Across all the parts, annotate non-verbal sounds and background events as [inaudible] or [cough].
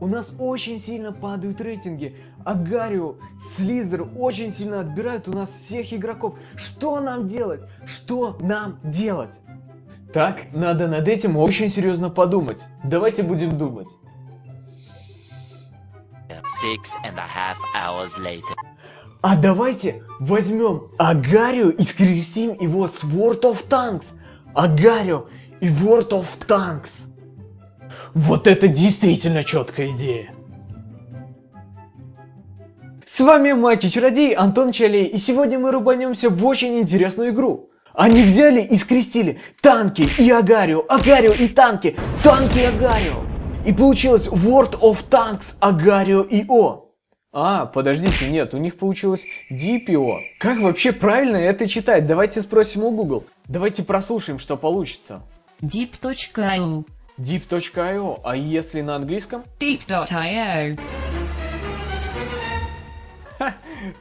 У нас очень сильно падают рейтинги. Агарио, Слизер очень сильно отбирают у нас всех игроков. Что нам делать? Что нам делать? Так, надо над этим очень серьезно подумать. Давайте будем думать. Six and a half hours later. А давайте возьмем Агарио и скрестим его с World of Tanks. Агарио и World of Tanks. Вот это действительно четкая идея. С вами Маки-чародей Антон Чалей, и сегодня мы рубанемся в очень интересную игру. Они взяли и скрестили танки и Агарио, Агарио и танки, танки и Агарио. И получилось World of Tanks Агарио и О. А, подождите, нет, у них получилось DPO. Как вообще правильно это читать? Давайте спросим у Google. Давайте прослушаем, что получится. Deep.io Deep.io, а если на английском? Deep.io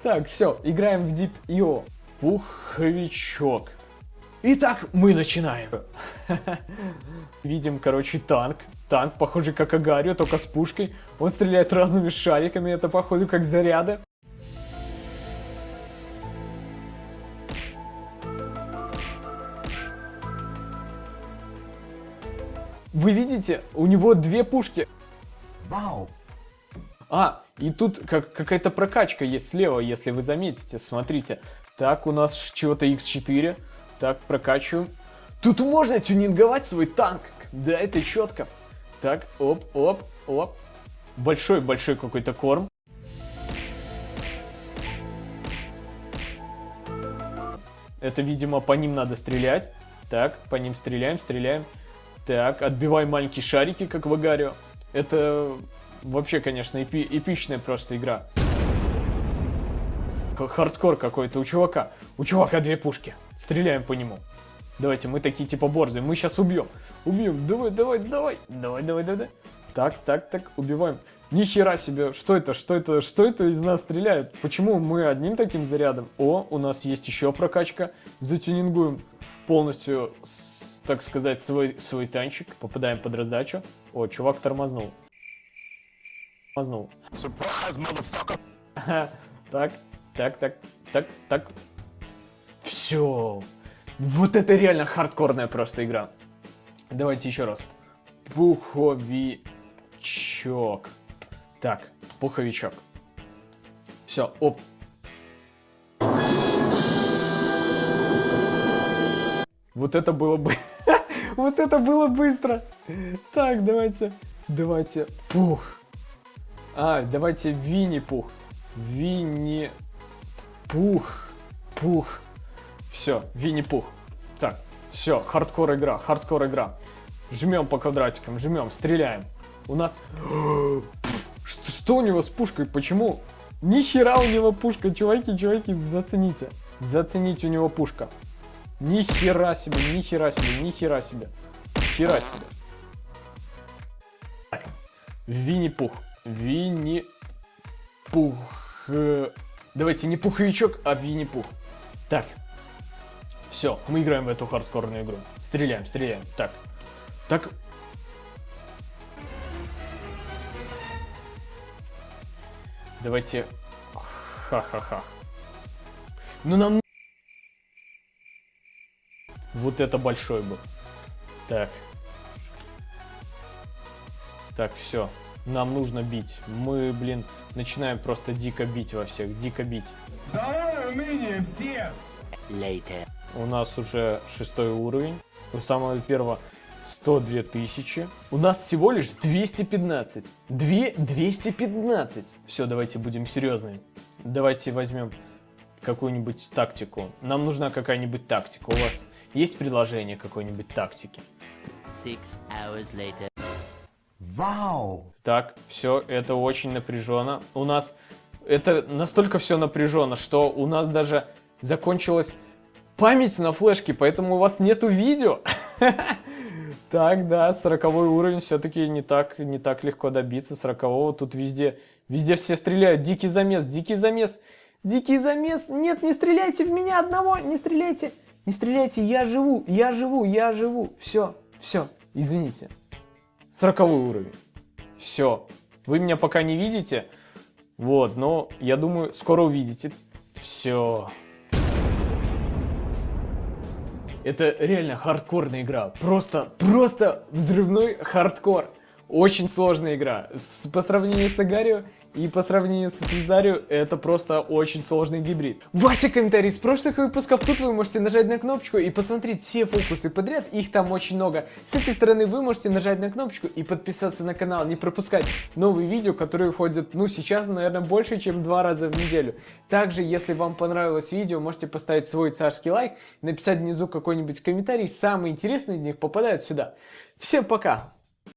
Так, все, играем в Deep.io. Пуховичок. Итак, мы начинаем. [laughs] Видим, короче, танк. Танк, похожий как Агарио, только с пушкой. Он стреляет разными шариками, это походу как заряды. Вы видите, у него две пушки. Вау! А, и тут как, какая-то прокачка есть слева, если вы заметите. Смотрите. Так, у нас чего-то X4. Так, прокачиваем. Тут можно тюнинговать свой танк. Да, это четко. Так, оп, оп, оп. Большой-большой какой-то корм. Это, видимо, по ним надо стрелять. Так, по ним стреляем, стреляем. Так, отбиваем маленькие шарики, как в Агарио. Это вообще, конечно, эпи эпичная просто игра. Хардкор какой-то у чувака. У чувака две пушки. Стреляем по нему. Давайте, мы такие типа борзые. Мы сейчас убьем. Убьем. Давай, давай, давай. Давай, давай, давай. Так, так, так. Убиваем. Ни хера себе. Что это? Что это? Что это из нас стреляет? Почему мы одним таким зарядом? О, у нас есть еще прокачка. Затюнингуем полностью, с, так сказать, свой, свой танчик. Попадаем под раздачу. О, чувак тормознул. Тормознул. Так, так, так, так, так. Все. Вот это реально хардкорная просто игра. Давайте еще раз. Пуховичок. Так, пуховичок. Все, оп. Вот это было бы... [laughs] вот это было быстро. Так, давайте. Давайте. Пух. А, давайте Винни-Пух. Винни-Пух. Пух. Все, Винни-Пух. Так, все, хардкор игра, хардкор игра. Жмем по квадратикам, жмем, стреляем. У нас... [gasps] Что, что у него с пушкой? Почему? Ни хера у него пушка, чуваки, чуваки, зацените. Зацените у него пушка. Ни хера себе, ни хера себе, ни хера себе. Хера себе. Винни-Пух. Винни-Пух. Давайте не пуховичок, а Винни-Пух. Так. Все, мы играем в эту хардкорную игру. Стреляем, стреляем. Так. Так. Давайте... Ха-ха-ха. Ну нам... Вот это большой был. Так. Так, все. Нам нужно бить. Мы, блин, начинаем просто дико бить во всех. Дико бить. Давай умение все! Later. У нас уже шестой уровень. У самого первого 102 тысячи. У нас всего лишь 215. 2 215. Все, давайте будем серьезными. Давайте возьмем какую-нибудь тактику. Нам нужна какая-нибудь тактика. У вас есть предложение какой-нибудь тактики? Six hours later. Вау! Так, все, это очень напряженно. У нас это настолько все напряженно, что у нас даже закончилась память на флешке, поэтому у вас нету видео. [laughs] Так, да, 40 уровень все-таки не так, не так легко добиться 40 Тут везде, везде все стреляют. Дикий замес, дикий замес, дикий замес. Нет, не стреляйте в меня одного, не стреляйте. Не стреляйте, я живу, я живу, я живу. Все, все, извините. 40 уровень. Все. Вы меня пока не видите, вот, но я думаю, скоро увидите. Все. Это реально хардкорная игра. Просто, просто взрывной хардкор. Очень сложная игра. С- по сравнению с Агарио и по сравнению с Цезарио, это просто очень сложный гибрид. Ваши комментарии с прошлых выпусков. Тут вы можете нажать на кнопочку и посмотреть все фокусы подряд. Их там очень много. С этой стороны вы можете нажать на кнопочку и подписаться на канал. Не пропускать новые видео, которые выходят, ну, сейчас, наверное, больше, чем два раза в неделю. Также, если вам понравилось видео, можете поставить свой царский лайк, написать внизу какой-нибудь комментарий. Самые интересные из них попадают сюда. Всем пока!